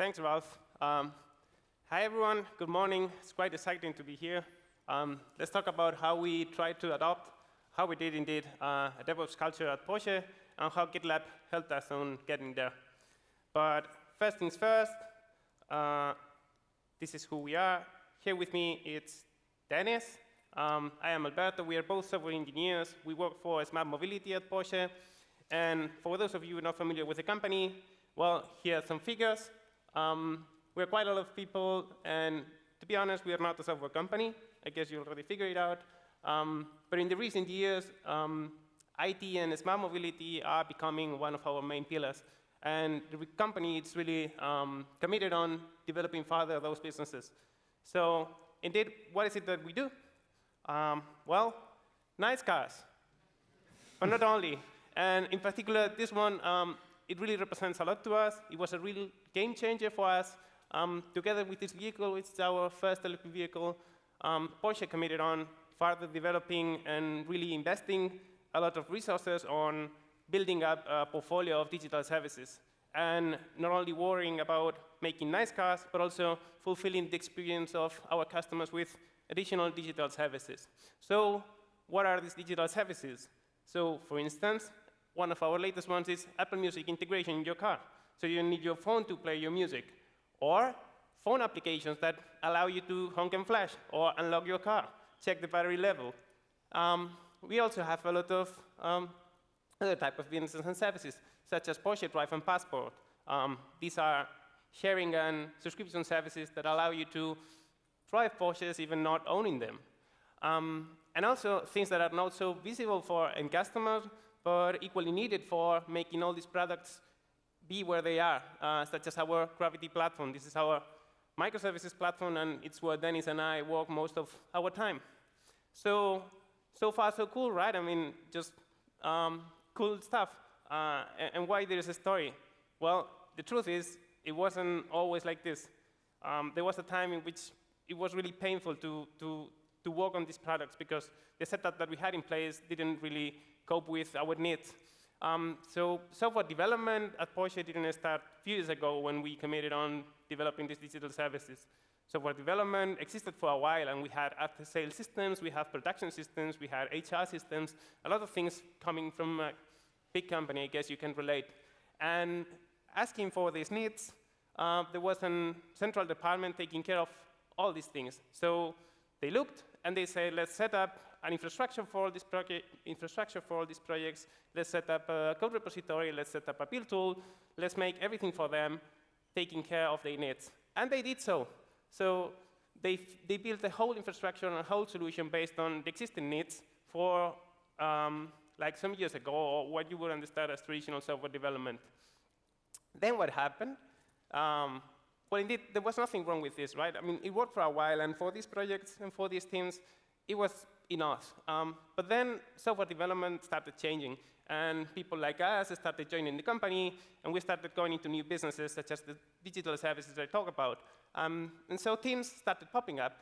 Thanks, Ralph. Um, hi, everyone. Good morning. It's quite exciting to be here. Um, let's talk about how we tried to adopt, how we did indeed, uh, a DevOps culture at Porsche, and how GitLab helped us on getting there. But first things first, uh, this is who we are. Here with me, it's Dennis. Um, I am Alberto. We are both software engineers. We work for Smart Mobility at Porsche. And for those of you not familiar with the company, well, here are some figures. Um, we're quite a lot of people, and to be honest, we are not a software company. I guess you already figured it out. Um, but in the recent years, um, IT and smart mobility are becoming one of our main pillars. And the company is really um, committed on developing further those businesses. So indeed, what is it that we do? Um, well, nice cars, but not only. And in particular, this one, um, it really represents a lot to us. It was a real game changer for us. Um, together with this vehicle, it's our first electric vehicle, um, Porsche committed on further developing and really investing a lot of resources on building up a portfolio of digital services and not only worrying about making nice cars, but also fulfilling the experience of our customers with additional digital services. So what are these digital services? So for instance, one of our latest ones is Apple Music integration in your car. So you need your phone to play your music. Or phone applications that allow you to honk and flash or unlock your car, check the battery level. Um, we also have a lot of um, other type of businesses and services, such as Porsche Drive and Passport. Um, these are sharing and subscription services that allow you to drive Porsches even not owning them. Um, and also things that are not so visible for end customers, but equally needed for making all these products be where they are, uh, such as our Gravity platform. This is our microservices platform, and it's where Dennis and I work most of our time. So, so far, so cool, right? I mean, just um, cool stuff. Uh, and, and, why there is a story? Well, the truth is, it wasn't always like this. Um, there was a time in which it was really painful to, to, to work on these products because the setup that we had in place didn't really cope with our needs. Um, so software development at Porsche didn't start a few years ago when we committed on developing these digital services. Software development existed for a while, and we had after-sales systems, we had production systems, we had HR systems, a lot of things coming from a big company, I guess you can relate. And asking for these needs, uh, there was a central department taking care of all these things. So they looked, and they said, let's set up an infrastructure for all these project, infrastructure for all these projects. Let's set up a code repository. Let's set up a build tool. Let's make everything for them, taking care of their needs. And they did so. So they, they built a whole infrastructure and a whole solution based on the existing needs for um, like some years ago, or what you would understand as traditional software development. Then what happened? Um, well, indeed, there was nothing wrong with this, right? I mean, it worked for a while, and for these projects and for these teams, it was enough. Um, but then software development started changing, and people like us started joining the company, and we started going into new businesses, such as the digital services I talk about. Um, and so teams started popping up,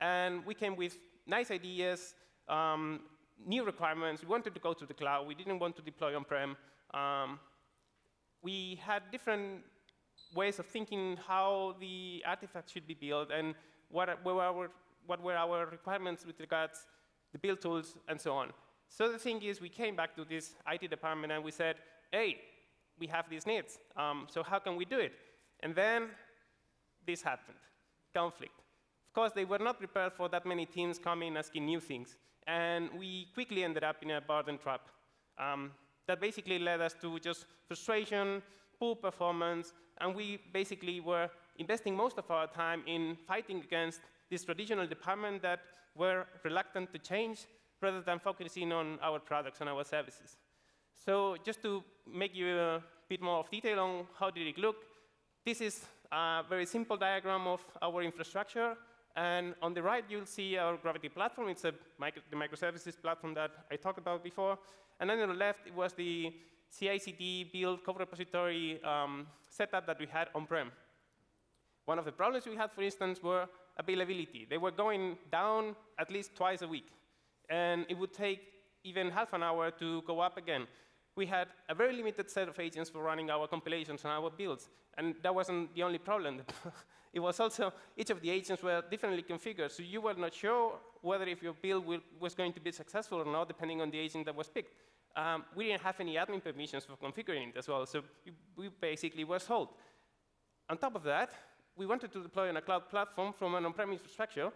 and we came with nice ideas, um, new requirements. We wanted to go to the cloud. We didn't want to deploy on-prem. Um, we had different ways of thinking how the artifact should be built and what were our, what were our requirements with regards the build tools, and so on. So the thing is, we came back to this IT department and we said, hey, we have these needs, um, so how can we do it? And then this happened, conflict. Of course, they were not prepared for that many teams coming asking new things. And we quickly ended up in a burden trap. Um, that basically led us to just frustration, poor performance, and we basically were investing most of our time in fighting against this traditional department that were reluctant to change rather than focusing on our products and our services. So just to make you a bit more of detail on how did it look, this is a very simple diagram of our infrastructure. And on the right, you'll see our Gravity platform. It's a micro, the microservices platform that I talked about before. And then on the left, it was the CI/CD build code repository um, setup that we had on-prem. One of the problems we had, for instance, were availability. They were going down at least twice a week. And it would take even half an hour to go up again. we had a very limited set of agents for running our compilations and our builds. And that wasn't the only problem. it was also each of the agents were differently configured. So you were not sure whether if your build was going to be successful or not, depending on the agent that was picked. Um, we didn't have any admin permissions for configuring it as well. So we basically were sold. On top of that, we wanted to deploy on a cloud platform from an on-prem infrastructure,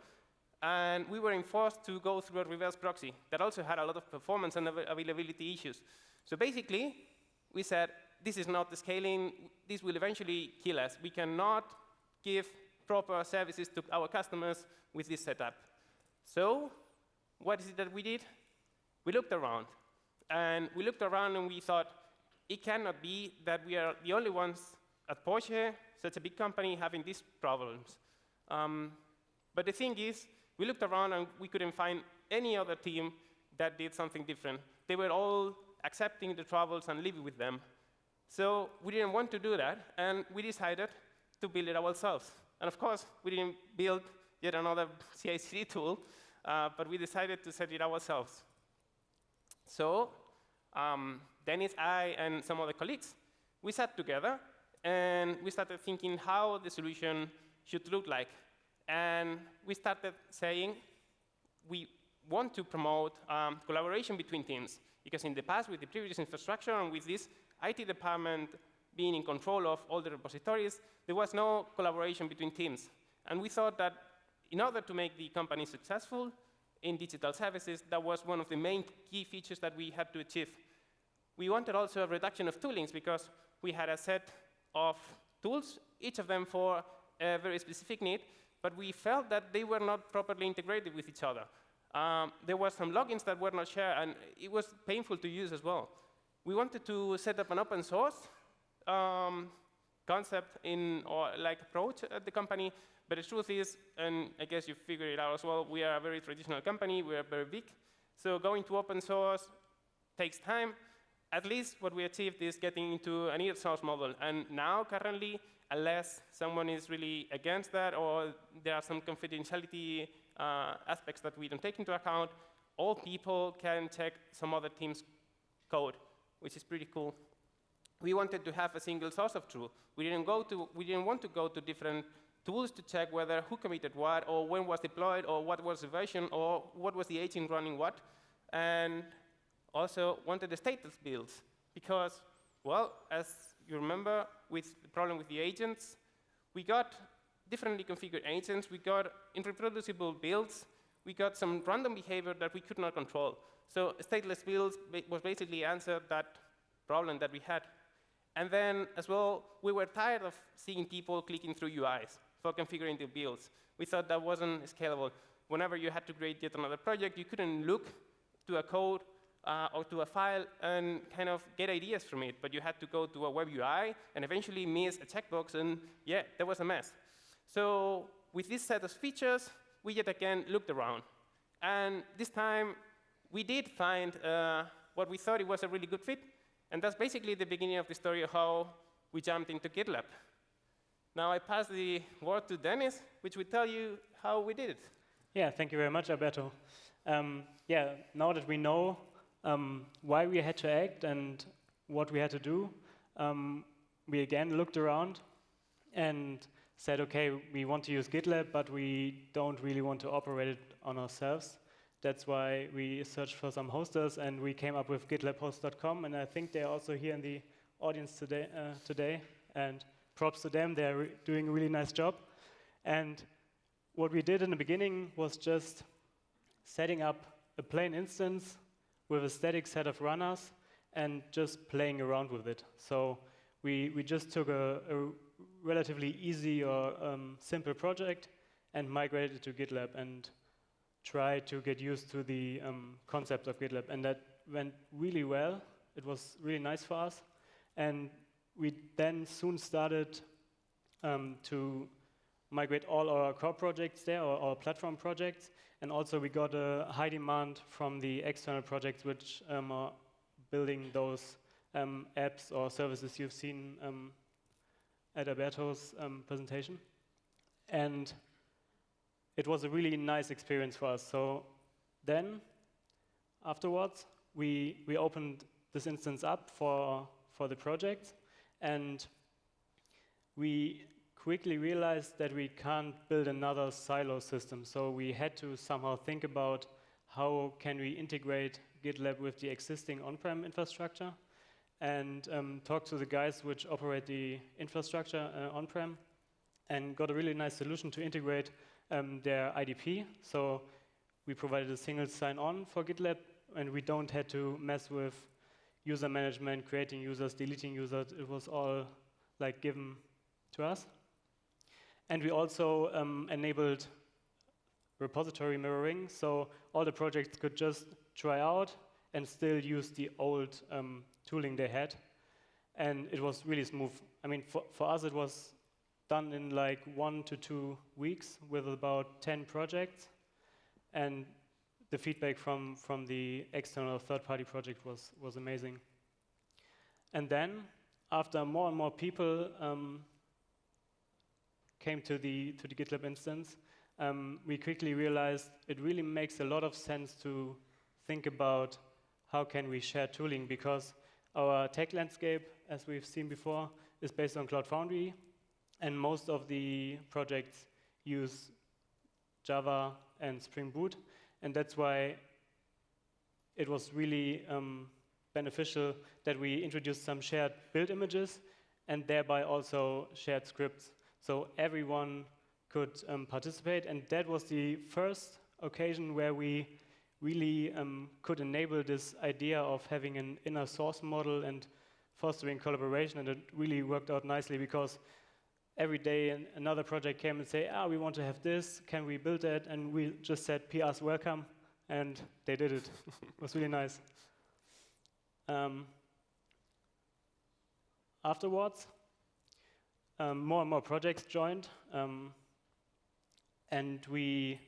and we were enforced to go through a reverse proxy that also had a lot of performance and availability issues. So basically, we said, this is not the scaling. This will eventually kill us. We cannot give proper services to our customers with this setup. So what is it that we did? We looked around. And we looked around and we thought, it cannot be that we are the only ones at Porsche, such a big company, having these problems. Um, but the thing is, we looked around and we couldn't find any other team that did something different. They were all accepting the troubles and living with them. So we didn't want to do that, and we decided to build it ourselves. And of course, we didn't build yet another CI/CD tool, uh, but we decided to set it ourselves. So um, Dennis, I, and some other colleagues, we sat together, and we started thinking how the solution should look like. And we started saying we want to promote um, collaboration between teams. Because in the past, with the previous infrastructure and with this IT department being in control of all the repositories, there was no collaboration between teams. And we thought that in order to make the company successful in digital services, that was one of the main key features that we had to achieve. We wanted also a reduction of toolings because we had a set of tools, each of them for a very specific need, but we felt that they were not properly integrated with each other um, there were some logins that were not shared, and it was painful to use as well. We wanted to set up an open source um, concept in or like approach at the company, but the truth is, and I guess you figured it out as well, we are a very traditional company, we are very big, so going to open source takes time. At least what we achieved is getting into an inner source model, and now currently, unless someone is really against that or there are some confidentiality uh, aspects that we don't take into account, all people can check some other team's code, which is pretty cool. We wanted to have a single source of truth. We didn't, go to, we didn't want to go to different tools to check whether who committed what, or when was deployed, or what was the version, or what was the agent running what. And also wanted the stateless builds, because, well, as you remember, with the problem with the agents, we got differently configured agents, we got irreproducible builds, we got some random behavior that we could not control. So stateless builds was basically answered that problem that we had. And then, as well, we were tired of seeing people clicking through UIs for configuring the builds. We thought that wasn't scalable. Whenever you had to create yet another project, you couldn't look to a code uh, or to a file and kind of get ideas from it, but you had to go to a web UI and eventually miss a checkbox, and yeah, that was a mess. So with this set of features, we yet again looked around. And this time, we did find uh, what we thought it was a really good fit. And that's basically the beginning of the story of how we jumped into GitLab. Now I pass the word to Dennis, which will tell you how we did it. Yeah, thank you very much, Alberto. Um, yeah, now that we know um, why we had to act and what we had to do, um, we again looked around and said, okay, we want to use GitLab, but we don't really want to operate it on ourselves. That's why we searched for some hosters, and we came up with gitlabhost.com, and I think they're also here in the audience today. Uh, today and props to them, they're doing a really nice job. And what we did in the beginning was just setting up a plain instance with a static set of runners and just playing around with it. So we, we just took a, a relatively easy or um, simple project and migrated it to GitLab and tried to get used to the um, concept of GitLab. And that went really well. It was really nice for us. And we then soon started um, to migrate all our core projects there, or our platform projects. And also we got a high demand from the external projects which um, are building those um, apps or services you've seen um, at Alberto's um, presentation. And it was a really nice experience for us. So then, afterwards, we, we opened this instance up for, for the project. And we quickly realized that we can't build another silo system. So we had to somehow think about how can we integrate GitLab with the existing on-prem infrastructure and um, talk to the guys which operate the infrastructure uh, on-prem and got a really nice solution to integrate um, their IDP. So we provided a single sign-on for GitLab, and we don't had to mess with user management, creating users, deleting users. It was all like given to us. And we also um, enabled repository mirroring, so all the projects could just try out and still use the old um, tooling they had. And it was really smooth. I mean, for, for us, it was done in like one to two weeks with about 10 projects. And the feedback from, from the external third-party project was, was amazing. And then, after more and more people um, came to the, to the GitLab instance, um, we quickly realized it really makes a lot of sense to think about how can we share tooling because our tech landscape, as we've seen before, is based on Cloud Foundry, and most of the projects use Java and Spring Boot, and that's why it was really um, beneficial that we introduced some shared build images and thereby also shared scripts. So everyone could um, participate, and that was the first occasion where we really um, could enable this idea of having an inner source model and fostering collaboration, and it really worked out nicely because every day another project came and say, ah, we want to have this, can we build that? And we just said, PRs welcome, and they did it. it was really nice. Um, afterwards, um, more and more projects joined, um, and we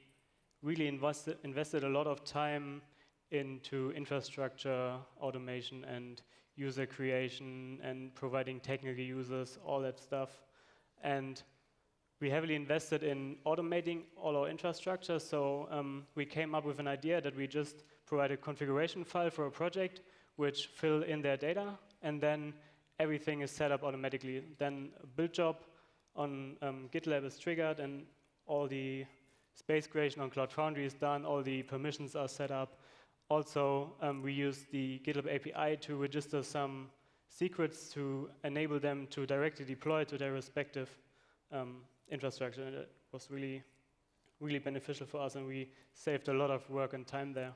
really invested, invested a lot of time into infrastructure automation and user creation and providing technical users, all that stuff. And we heavily invested in automating all our infrastructure. So um, we came up with an idea that we just provide a configuration file for a project, which fill in their data, and then everything is set up automatically. Then a build job on um, GitLab is triggered, and all the space creation on Cloud Foundry is done, all the permissions are set up. Also, um, we use the GitLab API to register some secrets to enable them to directly deploy to their respective um, infrastructure. And it was really, really beneficial for us, and we saved a lot of work and time there.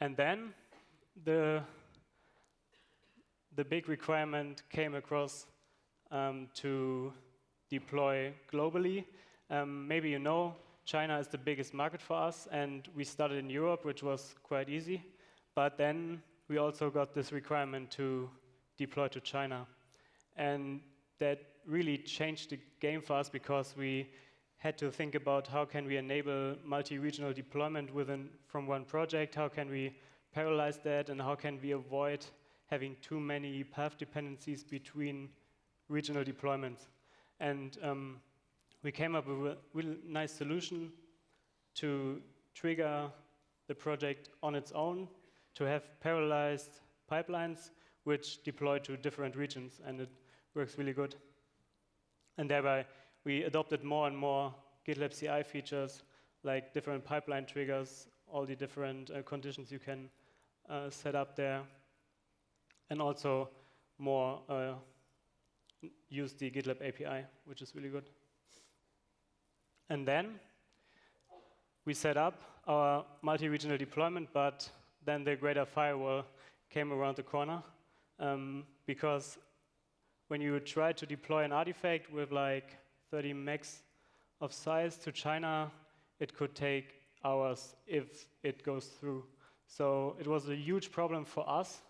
And then the, the big requirement came across um, to deploy globally. Um, maybe you know, China is the biggest market for us, and we started in Europe, which was quite easy. But then we also got this requirement to deploy to China. And that really changed the game for us because we had to think about how can we enable multi-regional deployment within from one project, how can we parallelize that, and how can we avoid having too many path dependencies between regional deployments. And um, we came up with a really nice solution to trigger the project on its own, to have parallelized pipelines which deploy to different regions, and it works really good. And thereby, we adopted more and more GitLab CI features, like different pipeline triggers, all the different uh, conditions you can uh, set up there, and also more uh, use the GitLab API, which is really good. And then we set up our multi-regional deployment, but then the greater firewall came around the corner um, because when you try to deploy an artifact with like 30 megs of size to China, it could take hours if it goes through. So it was a huge problem for us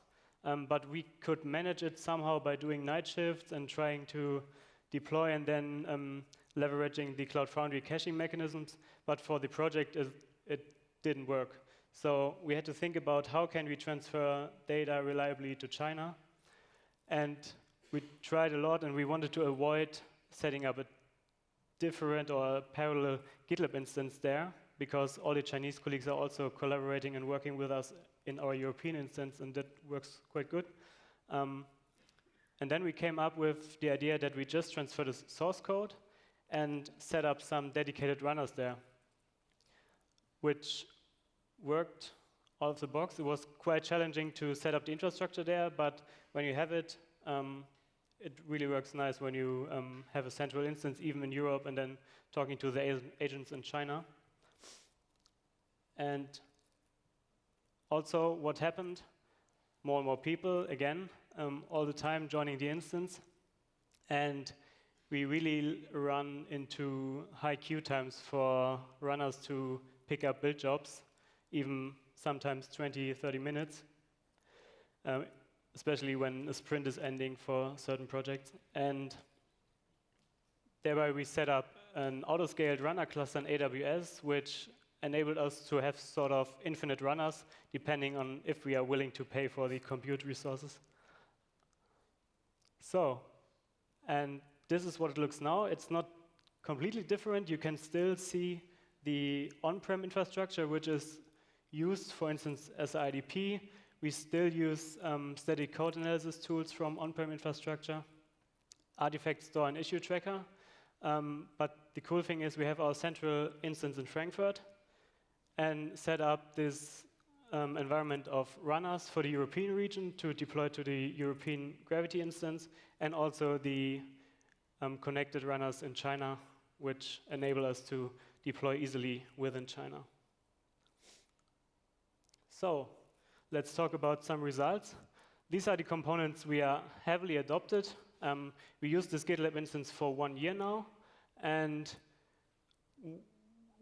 um, but we could manage it somehow by doing night shifts and trying to deploy and then um, leveraging the Cloud Foundry caching mechanisms. But for the project, it, it didn't work. So we had to think about how can we transfer data reliably to China. And we tried a lot, and we wanted to avoid setting up a different or a parallel GitLab instance there because all the Chinese colleagues are also collaborating and working with us in our European instance, and that works quite good. Um, and then we came up with the idea that we just transfer the source code and set up some dedicated runners there, which worked out of the box. It was quite challenging to set up the infrastructure there, but when you have it, um, it really works nice when you um, have a central instance, even in Europe, and then talking to the agents in China. And also, what happened? More and more people, again, um, all the time joining the instance. And we really run into high queue times for runners to pick up build jobs, even sometimes 20, 30 minutes, um, especially when a sprint is ending for certain projects. And thereby we set up an auto-scaled runner cluster in AWS, which enabled us to have sort of infinite runners, depending on if we are willing to pay for the compute resources. So, and this is what it looks now. It's not completely different. You can still see the on-prem infrastructure, which is used, for instance, as IDP. We still use um, static code analysis tools from on-prem infrastructure, artifact store and issue tracker. Um, but the cool thing is we have our central instance in Frankfurt and set up this um, environment of runners for the European region to deploy to the European Gravity instance, and also the um, connected runners in China, which enable us to deploy easily within China. So let's talk about some results. These are the components we are heavily adopted. Um, we use this GitLab instance for one year now, and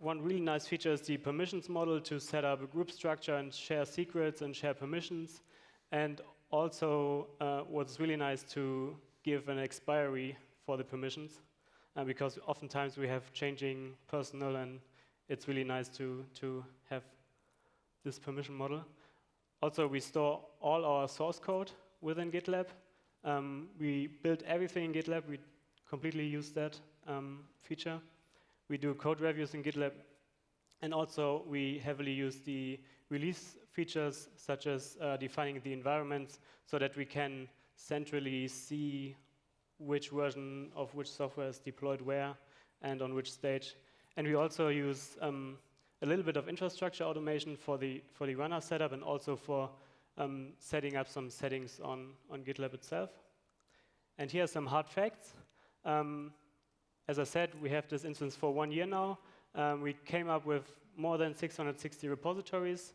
one really nice feature is the permissions model to set up a group structure and share secrets and share permissions. And also, uh, what's really nice to give an expiry for the permissions, uh, because oftentimes we have changing personnel, and it's really nice to, to have this permission model. Also, we store all our source code within GitLab. Um, we build everything in GitLab. We completely use that um, feature. We do code reviews in GitLab. And also, we heavily use the release features, such as uh, defining the environments, so that we can centrally see which version of which software is deployed where and on which stage. And we also use um, a little bit of infrastructure automation for the, for the runner setup and also for um, setting up some settings on, on GitLab itself. And here are some hard facts. Um, as I said, we have this instance for one year now. Um, we came up with more than 660 repositories,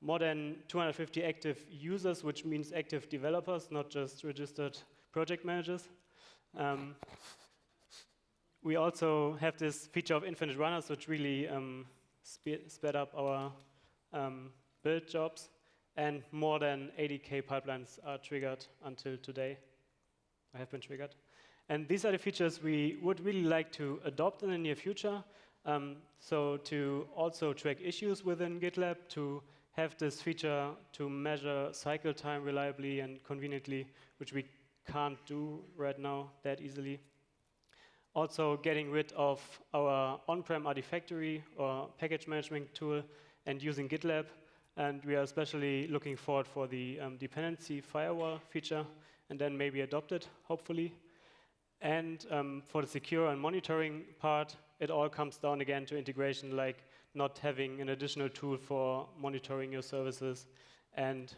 more than 250 active users, which means active developers, not just registered project managers. Um, we also have this feature of infinite runners, which really um, sped up our um, build jobs, and more than 80k pipelines are triggered until today, I have been triggered. And these are the features we would really like to adopt in the near future. Um, so to also track issues within GitLab, to have this feature to measure cycle time reliably and conveniently, which we can't do right now that easily. Also getting rid of our on-prem Artifactory or package management tool and using GitLab. And we are especially looking forward for the um, dependency firewall feature and then maybe adopt it, hopefully. And um, for the secure and monitoring part, it all comes down again to integration, like not having an additional tool for monitoring your services. And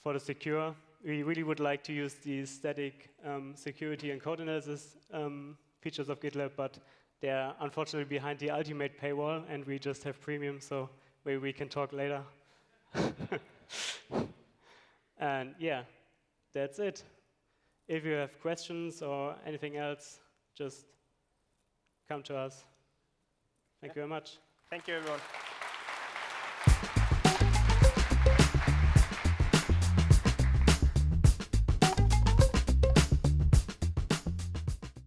for the secure, we really would like to use the static um, security and code analysis um, features of GitLab, but they're unfortunately behind the ultimate paywall, and we just have premium, so maybe we can talk later. and yeah, that's it. If you have questions or anything else, just come to us. Thank yeah. you very much. Thank you, everyone.